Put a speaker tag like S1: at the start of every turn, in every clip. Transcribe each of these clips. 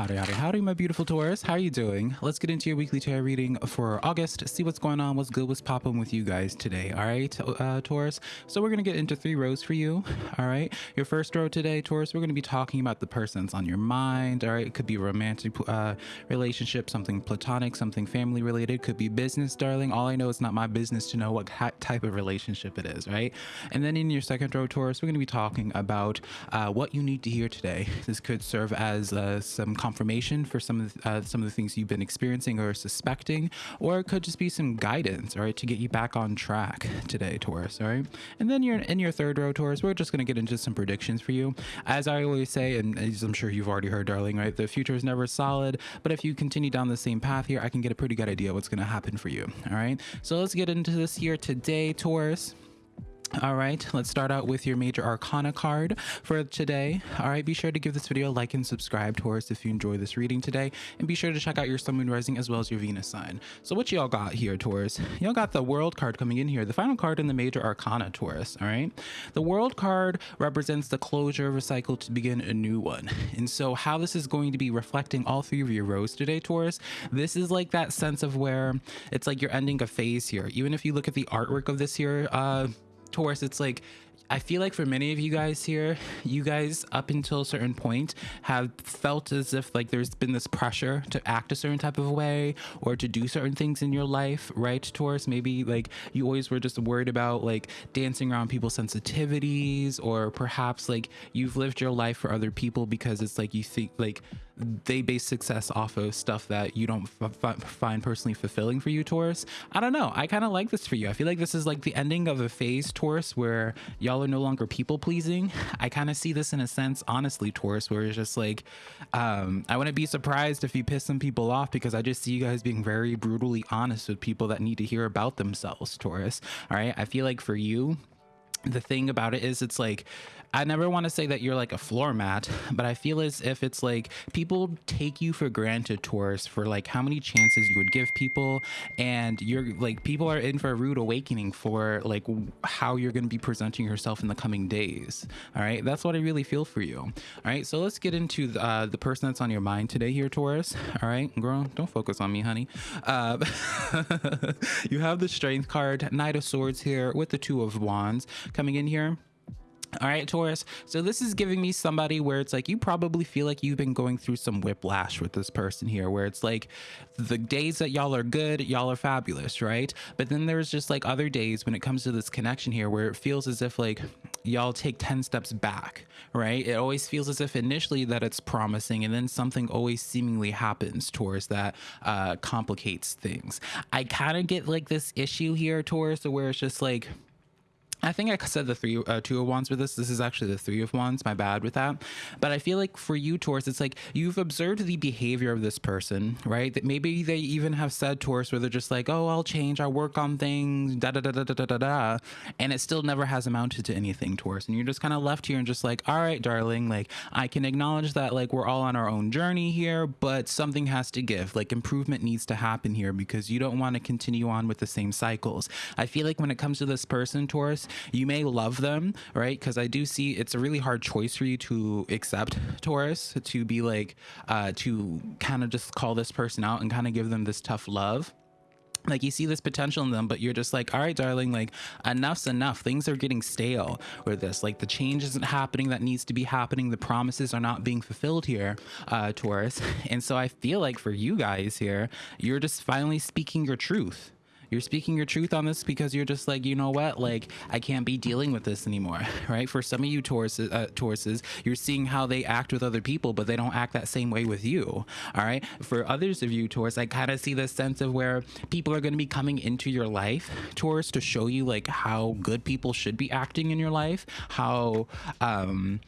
S1: Howdy, howdy, howdy, my beautiful Taurus. How are you doing? Let's get into your weekly tarot reading for August. See what's going on, what's good, what's popping with you guys today. All right, uh, Taurus. So we're gonna get into three rows for you. All right, your first row today, Taurus. We're gonna be talking about the person's on your mind. All right, it could be romantic uh, relationship, something platonic, something family related. Could be business, darling. All I know is not my business to know what type of relationship it is. Right, and then in your second row, Taurus, we're gonna be talking about uh, what you need to hear today. This could serve as uh, some confirmation for some of the, uh, some of the things you've been experiencing or suspecting, or it could just be some guidance, all right, to get you back on track today, Taurus. All right, and then you're in your third row, Taurus. We're just gonna get into some predictions for you. As I always say, and as I'm sure you've already heard, darling, right? The future is never solid, but if you continue down the same path here, I can get a pretty good idea what's gonna happen for you. All right, so let's get into this here today, Taurus. All right, let's start out with your major arcana card for today. All right, be sure to give this video a like and subscribe, Taurus, if you enjoy this reading today. And be sure to check out your Sun, Moon, Rising, as well as your Venus sign. So what y'all got here, Taurus? Y'all got the World card coming in here, the final card in the major arcana, Taurus, all right? The World card represents the closure of a cycle to begin a new one. And so how this is going to be reflecting all three of your rows today, Taurus, this is like that sense of where it's like you're ending a phase here. Even if you look at the artwork of this here, uh, Taurus, it's like I feel like for many of you guys here, you guys up until a certain point have felt as if like there's been this pressure to act a certain type of way or to do certain things in your life, right? Taurus, maybe like you always were just worried about like dancing around people's sensitivities, or perhaps like you've lived your life for other people because it's like you think like they base success off of stuff that you don't find personally fulfilling for you, Taurus. I don't know. I kind of like this for you. I feel like this is like the ending of a phase, Taurus, where y'all are no longer people pleasing. I kind of see this in a sense, honestly, Taurus, where it's just like, um, I wouldn't be surprised if you piss some people off because I just see you guys being very brutally honest with people that need to hear about themselves, Taurus. All right. I feel like for you, the thing about it is it's like I never want to say that you're like a floor mat, but I feel as if it's like people take you for granted, Taurus, for like how many chances you would give people. And you're like, people are in for a rude awakening for like how you're going to be presenting yourself in the coming days. All right. That's what I really feel for you. All right. So let's get into the, uh, the person that's on your mind today here, Taurus. All right. Girl, don't focus on me, honey. Uh, you have the strength card, Knight of Swords here with the Two of Wands coming in here all right, Taurus. So this is giving me somebody where it's like you probably feel like you've been going through some whiplash with this person here, where it's like the days that y'all are good, y'all are fabulous, right? But then there's just like other days when it comes to this connection here where it feels as if like y'all take 10 steps back, right? It always feels as if initially that it's promising and then something always seemingly happens Taurus that uh, complicates things. I kind of get like this issue here, Taurus, where it's just like, I think I said the three, uh, two of wands with this. This is actually the three of wands. My bad with that. But I feel like for you, Taurus, it's like you've observed the behavior of this person, right? That maybe they even have said Taurus where they're just like, "Oh, I'll change. I'll work on things." Da da da da da da da. And it still never has amounted to anything, Taurus. And you're just kind of left here and just like, "All right, darling. Like I can acknowledge that like we're all on our own journey here, but something has to give. Like improvement needs to happen here because you don't want to continue on with the same cycles." I feel like when it comes to this person, Taurus you may love them, right? Because I do see it's a really hard choice for you to accept Taurus, to be like, uh, to kind of just call this person out and kind of give them this tough love. Like you see this potential in them but you're just like all right darling like enough's enough. Things are getting stale with this. Like the change isn't happening that needs to be happening. The promises are not being fulfilled here uh taurus. And so i feel like for you guys here you're just finally speaking your truth you're speaking your truth on this because you're just like, you know what? Like, I can't be dealing with this anymore, right? For some of you Tauruses, uh, Tauruses, you're seeing how they act with other people, but they don't act that same way with you, all right? For others of you, Taurus, I kind of see this sense of where people are going to be coming into your life, Taurus, to show you like how good people should be acting in your life, how, um,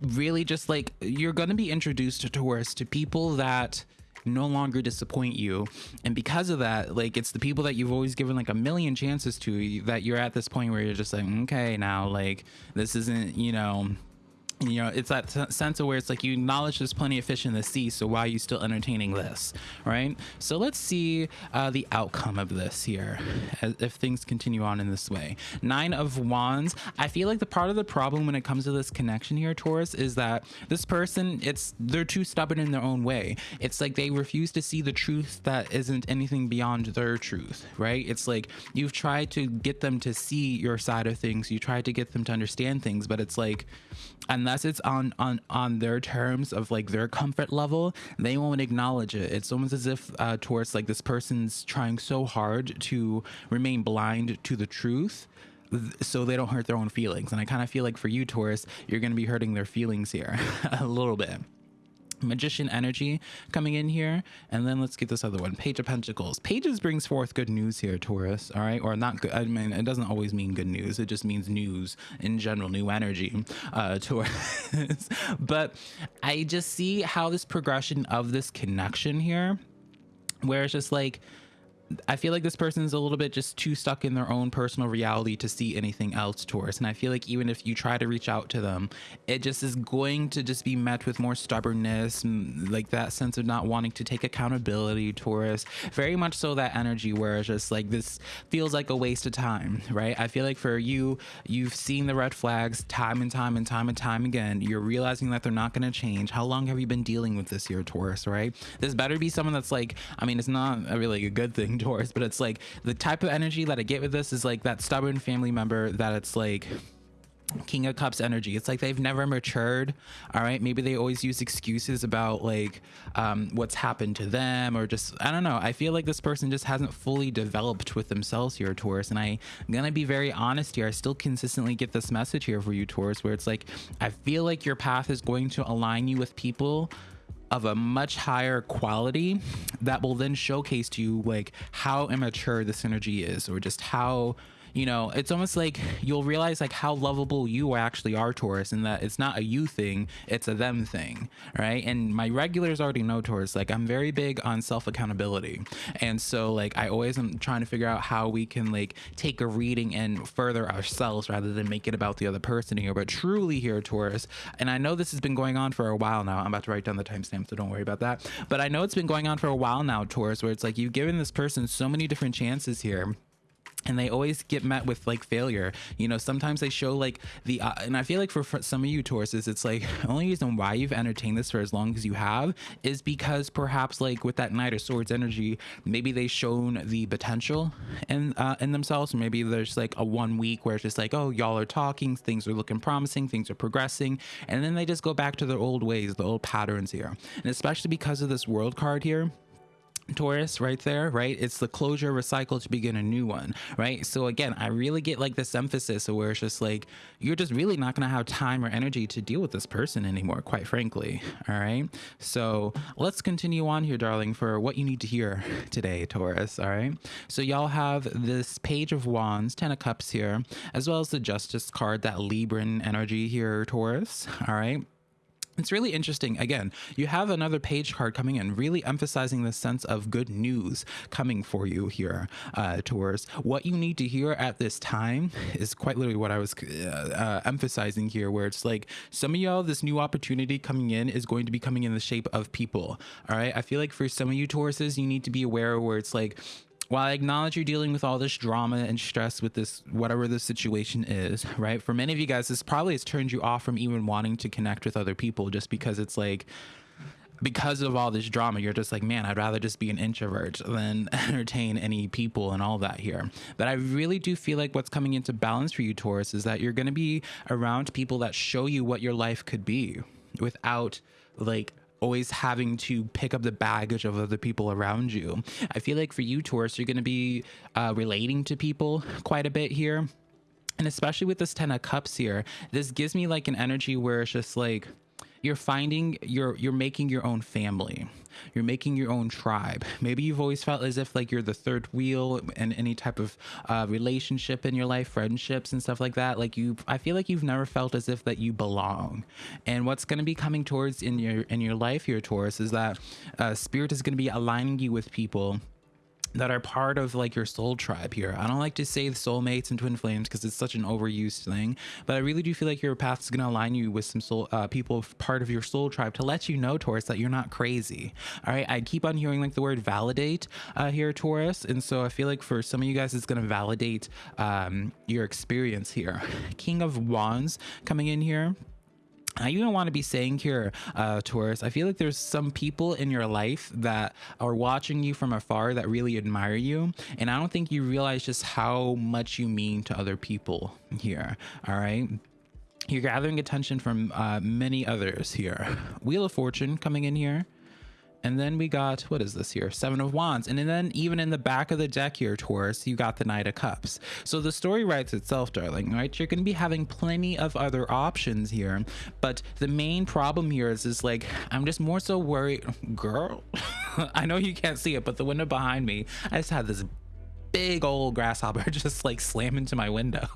S1: really just like you're going to be introduced to Taurus to people that no longer disappoint you. And because of that, like it's the people that you've always given like a million chances to that you're at this point where you're just like, okay, now like this isn't, you know, you know it's that sense of where it's like you acknowledge there's plenty of fish in the sea so why are you still entertaining this right? So let's see uh, the outcome of this here as, if things continue on in this way. Nine of wands. I feel like the part of the problem when it comes to this connection here taurus is that this person it's they're too stubborn in their own way. It's like they refuse to see the truth that isn't anything beyond their truth right? It's like you've tried to get them to see your side of things. You tried to get them to understand things but it's like unless it's on on on their terms of like their comfort level they won't acknowledge it. It's almost as if uh, Taurus like this person's trying so hard to remain blind to the truth so they don't hurt their own feelings. And i kind of feel like for you taurus you're going to be hurting their feelings here a little bit magician energy coming in here. And then let's get this other one. Page of pentacles. Pages brings forth good news here taurus all right? Or not good i mean it doesn't always mean good news. It just means news in general new energy uh taurus. But i just see how this progression of this connection here where it's just like I feel like this person is a little bit just too stuck in their own personal reality to see anything else Taurus. And I feel like even if you try to reach out to them, it just is going to just be met with more stubbornness like that sense of not wanting to take accountability Taurus. Very much so that energy where it's just like this feels like a waste of time, right? I feel like for you, you've seen the red flags time and time and time and time again. You're realizing that they're not going to change. How long have you been dealing with this here, Taurus, right? This better be someone that's like, I mean, it's not really a good thing Taurus, but it's like the type of energy that I get with this is like that stubborn family member that it's like King of Cups energy. It's like they've never matured. All right. Maybe they always use excuses about like um, what's happened to them or just, I don't know. I feel like this person just hasn't fully developed with themselves here, Taurus. And I, I'm going to be very honest here. I still consistently get this message here for you, Taurus, where it's like, I feel like your path is going to align you with people of a much higher quality that will then showcase to you like how immature this energy is or just how you know, it's almost like you'll realize like how lovable you actually are, Taurus, and that it's not a you thing, it's a them thing, right? And my regulars already know, Taurus, like I'm very big on self accountability. And so, like, I always am trying to figure out how we can like take a reading and further ourselves rather than make it about the other person here. But truly, here, Taurus, and I know this has been going on for a while now. I'm about to write down the timestamp, so don't worry about that. But I know it's been going on for a while now, Taurus, where it's like you've given this person so many different chances here and they always get met with like failure. You know sometimes they show like the uh, and i feel like for, for some of you tauruses it's like the only reason why you've entertained this for as long as you have is because perhaps like with that knight of swords energy maybe they've shown the potential in uh, in themselves. Maybe there's like a one week where it's just like oh y'all are talking things are looking promising things are progressing. And then they just go back to their old ways the old patterns here. And especially because of this world card here Taurus right there, right? It's the closure, recycle to begin a new one, right? So again, I really get like this emphasis where it's just like you're just really not going to have time or energy to deal with this person anymore, quite frankly. All right. So let's continue on here, darling, for what you need to hear today, Taurus. All right. So y'all have this Page of Wands, Ten of Cups here, as well as the Justice card, that Libran energy here, Taurus. All right. It's really interesting. Again, you have another page card coming in, really emphasizing the sense of good news coming for you here, uh, Taurus. What you need to hear at this time is quite literally what I was uh, uh, emphasizing here, where it's like some of y'all, this new opportunity coming in is going to be coming in the shape of people. All right. I feel like for some of you Tauruses, you need to be aware where it's like, while I acknowledge you're dealing with all this drama and stress with this, whatever the situation is, right? For many of you guys, this probably has turned you off from even wanting to connect with other people just because it's like, because of all this drama, you're just like, man, I'd rather just be an introvert than entertain any people and all that here. But I really do feel like what's coming into balance for you, Taurus, is that you're going to be around people that show you what your life could be without like always having to pick up the baggage of other people around you. I feel like for you, Taurus, you're going to be uh, relating to people quite a bit here. And especially with this 10 of cups here, this gives me like an energy where it's just like, you're finding you're you're making your own family. You're making your own tribe. Maybe you've always felt as if like you're the third wheel in any type of uh, relationship in your life friendships and stuff like that. Like you i feel like you've never felt as if that you belong. And what's going to be coming towards in your in your life here taurus is that uh, spirit is going to be aligning you with people that are part of like your soul tribe here. I don't like to say soulmates and twin flames because it's such an overused thing, but I really do feel like your path is going to align you with some soul uh, people part of your soul tribe to let you know, Taurus, that you're not crazy. All right. I keep on hearing like the word validate uh, here, Taurus. And so I feel like for some of you guys, it's going to validate um, your experience here. King of Wands coming in here. I even want to be saying here, uh, Taurus, I feel like there's some people in your life that are watching you from afar that really admire you. And I don't think you realize just how much you mean to other people here. All right. You're gathering attention from uh, many others here. Wheel of Fortune coming in here. And then we got, what is this here? Seven of Wands. And then even in the back of the deck here, Taurus, you got the Knight of Cups. So the story writes itself, darling, right? You're going to be having plenty of other options here. But the main problem here is, is like, I'm just more so worried. Girl, I know you can't see it, but the window behind me, I just had this big old grasshopper just like slam into my window.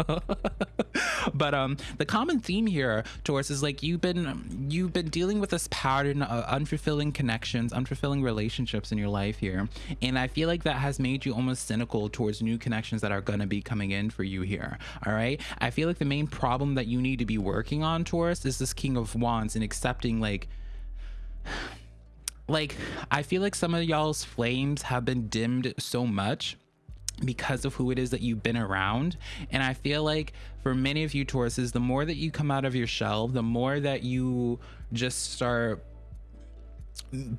S1: but um the common theme here Taurus is like you've been you've been dealing with this pattern of unfulfilling connections, unfulfilling relationships in your life here. And I feel like that has made you almost cynical towards new connections that are gonna be coming in for you here. All right. I feel like the main problem that you need to be working on, Taurus, is this King of Wands and accepting like like I feel like some of y'all's flames have been dimmed so much because of who it is that you've been around. And I feel like for many of you Tauruses, the more that you come out of your shell, the more that you just start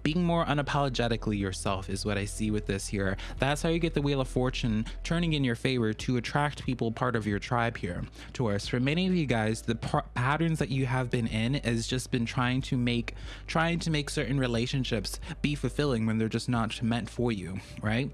S1: being more unapologetically yourself is what I see with this here. That's how you get the Wheel of Fortune turning in your favor to attract people part of your tribe here. Taurus, for many of you guys, the patterns that you have been in has just been trying to make trying to make certain relationships be fulfilling when they're just not meant for you, right?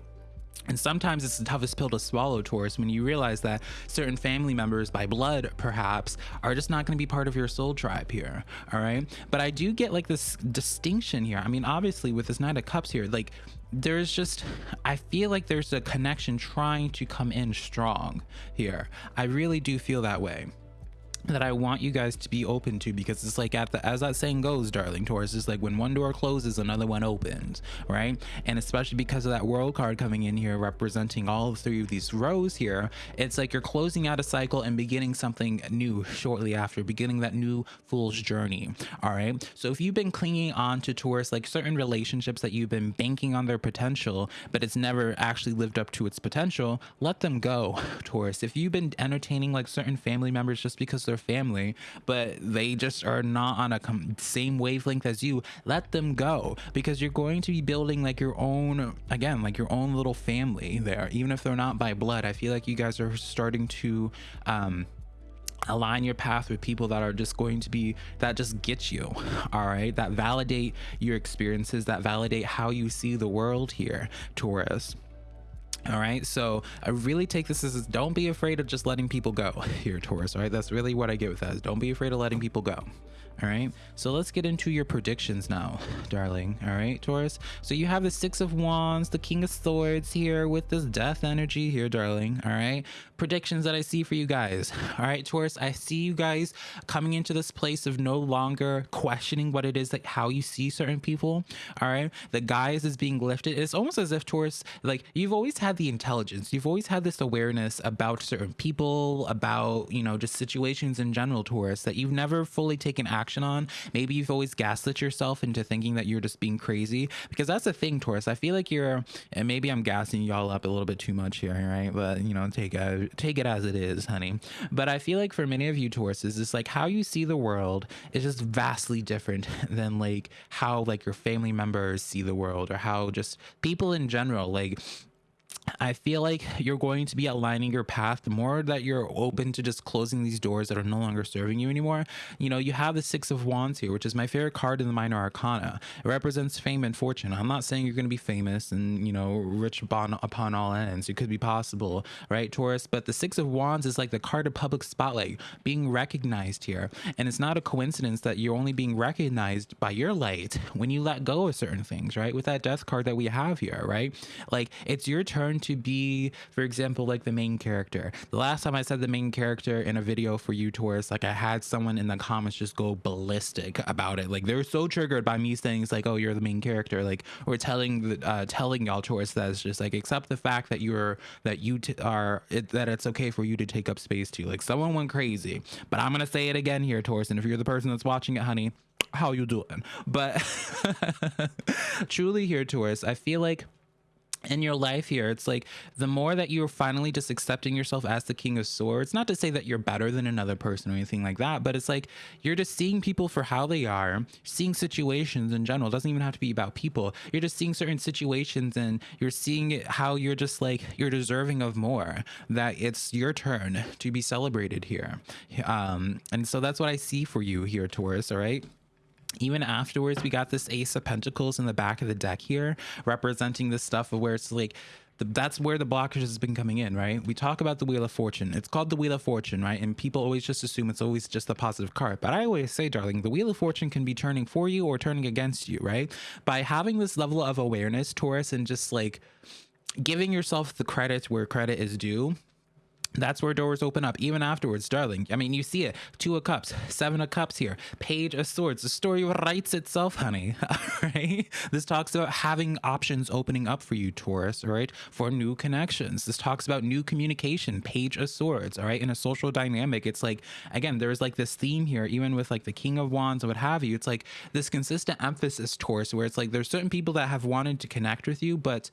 S1: And sometimes it's the toughest pill to swallow, Taurus, when you realize that certain family members by blood, perhaps, are just not going to be part of your soul tribe here. All right. But I do get like this distinction here. I mean, obviously, with this Knight of Cups here, like there's just, I feel like there's a connection trying to come in strong here. I really do feel that way that I want you guys to be open to because it's like at the as that saying goes, darling Taurus, it's like when one door closes, another one opens, right? And especially because of that world card coming in here representing all three of these rows here, it's like you're closing out a cycle and beginning something new shortly after, beginning that new fool's journey. All right. So if you've been clinging on to Taurus, like certain relationships that you've been banking on their potential, but it's never actually lived up to its potential, let them go, Taurus. If you've been entertaining like certain family members just because they're their family, but they just are not on a same wavelength as you, let them go because you're going to be building like your own, again, like your own little family there, even if they're not by blood. I feel like you guys are starting to, um, align your path with people that are just going to be that just get you all right? That validate your experiences that validate how you see the world here taurus all right so i really take this as don't be afraid of just letting people go here taurus all right? That's really what i get with that is don't be afraid of letting people go all right? So let's get into your predictions now darling. All right taurus? So you have the six of wands the king of swords here with this death energy here darling. All right? Predictions that i see for you guys. All right taurus? I see you guys coming into this place of no longer questioning what it is like how you see certain people. All right? The guise is being lifted. It's almost as if taurus like you've always had the intelligence. You've always had this awareness about certain people about you know just situations in general taurus that you've never fully taken action action on. Maybe you've always gaslit yourself into thinking that you're just being crazy because that's the thing, Taurus. I feel like you're, and maybe I'm gassing y'all up a little bit too much here, right? But you know, take a, take it as it is, honey. But I feel like for many of you Tauruses, it's like how you see the world is just vastly different than like how like your family members see the world or how just people in general like I feel like you're going to be aligning your path the more that you're open to just closing these doors that are no longer serving you anymore. You know, you have the Six of Wands here, which is my favorite card in the Minor Arcana. It represents fame and fortune. I'm not saying you're going to be famous and, you know, rich upon, upon all ends. It could be possible, right, Taurus? But the Six of Wands is like the card of public spotlight, being recognized here. And it's not a coincidence that you're only being recognized by your light when you let go of certain things, right? With that death card that we have here, right? Like, it's your turn to be, for example, like the main character. The last time I said the main character in a video for you, Taurus, like I had someone in the comments just go ballistic about it. Like they're so triggered by me saying it's like, oh, you're the main character, like or telling the uh, telling y'all Taurus that it's just like accept the fact that you're that you are it, that it's okay for you to take up space too. Like someone went crazy, but I'm gonna say it again here, Taurus. And if you're the person that's watching it, honey, how you doing? But truly here, Taurus, I feel like in your life here it's like the more that you're finally just accepting yourself as the king of swords not to say that you're better than another person or anything like that but it's like you're just seeing people for how they are seeing situations in general it doesn't even have to be about people you're just seeing certain situations and you're seeing how you're just like you're deserving of more that it's your turn to be celebrated here. Um and so that's what i see for you here taurus all right even afterwards we got this ace of pentacles in the back of the deck here representing this stuff of where it's like the, that's where the blockage has been coming in right? We talk about the wheel of fortune. It's called the wheel of fortune right? And people always just assume it's always just a positive card. But i always say darling the wheel of fortune can be turning for you or turning against you right? By having this level of awareness taurus and just like giving yourself the credit where credit is due that's where doors open up even afterwards darling. I mean you see it. Two of cups seven of cups here. Page of swords. The story writes itself honey. Right? This talks about having options opening up for you taurus all right? For new connections. This talks about new communication. Page of swords all right? In a social dynamic it's like again there's like this theme here even with like the king of wands and what have you. It's like this consistent emphasis taurus where it's like there's certain people that have wanted to connect with you but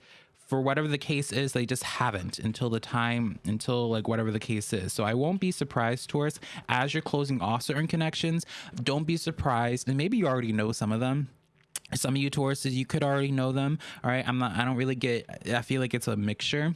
S1: for whatever the case is, they just haven't until the time, until like whatever the case is. So I won't be surprised, Taurus, as you're closing off certain connections. Don't be surprised, and maybe you already know some of them some of you Tauruses, you could already know them. All right. I'm not, I don't really get, I feel like it's a mixture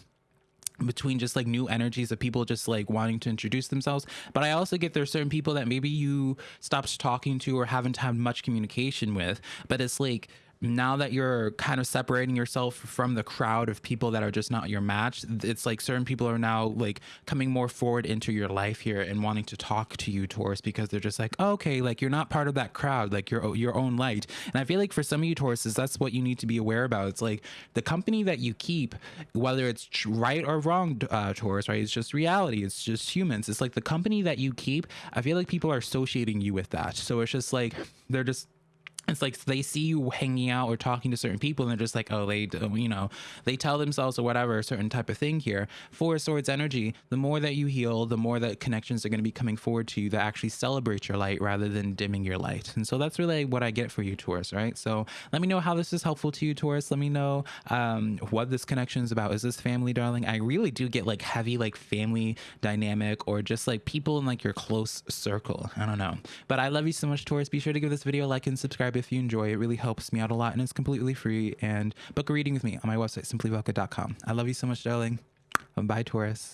S1: between just like new energies of people just like wanting to introduce themselves but i also get there's certain people that maybe you stopped talking to or haven't had much communication with but it's like now that you're kind of separating yourself from the crowd of people that are just not your match, it's like certain people are now like coming more forward into your life here and wanting to talk to you, Taurus, because they're just like, oh, okay, like you're not part of that crowd, like you're your own light. And I feel like for some of you Tauruses, that's what you need to be aware about. It's like the company that you keep, whether it's right or wrong, uh, Taurus, right? It's just reality. It's just humans. It's like the company that you keep. I feel like people are associating you with that. So it's just like they're just it's like they see you hanging out or talking to certain people and they're just like oh they you know they tell themselves or whatever a certain type of thing here. Four swords energy the more that you heal the more that connections are going to be coming forward to you that actually celebrate your light rather than dimming your light. And so that's really what i get for you taurus right? So let me know how this is helpful to you taurus. Let me know um, what this connection is about. Is this family darling? I really do get like heavy like family dynamic or just like people in like your close circle. I don't know. But i love you so much taurus. Be sure to give this video a like and subscribe subscribe if you enjoy. It really helps me out a lot and it's completely free. And book a reading with me on my website, simplyvelka.com. I love you so much, darling. Bye, Taurus.